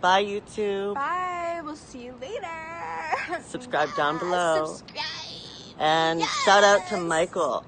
Bye, YouTube. Bye. We'll see you later. Subscribe down below. Subscribe. And Yes. shout out to Michael.